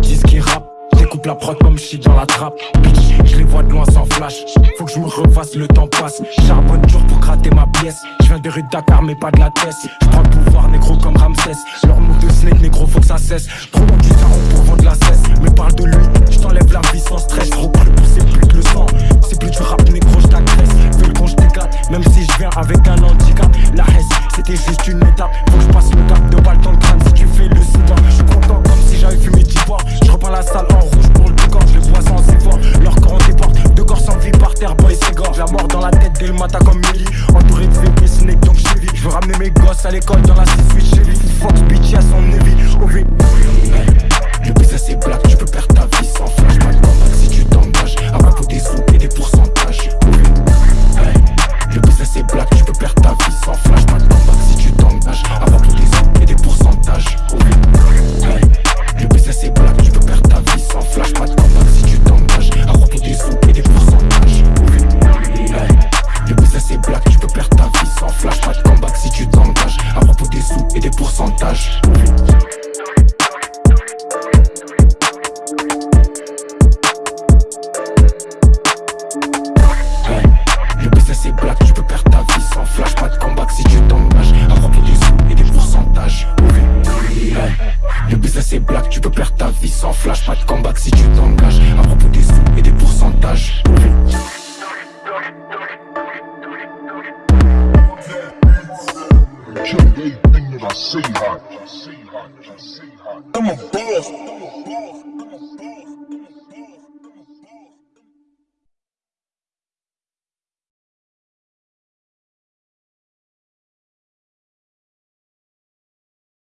disent qu'ils rappent. Découpe la prod comme shit dans la trappe. Bitch, je les vois de loin sans flash. Faut que je me refasse, le temps passe. Charbonne dur pour gratter ma pièce. Je viens de rue Dakar, mais pas de la tête. Je prends le pouvoir, négro comme Ramsès. Leur mot de snake, négro, faut que ça cesse. Trop long du tarot pour vendre la cesse. Mais parle de lui, je t'enlève la vie sans stress. Trop plus c'est plus que le sang. C'est plus du rap, négro, je t'agresse. Fais le con, je. Même si je viens avec un handicap. La haisse, c'était juste une étape. Faut que je passe de le le matin comme Millie. Entouré de VP, Snake, donc Chevy. Je veux ramener mes gosses à l'école dans la 6-8 Chevy. Fox, bitch, à son Navy. C'est black, tu peux perdre ta vie sans flash, pas de combat si tu t'engages. À propos des sous I see hot. I see hot. I see hot. I'm a boss.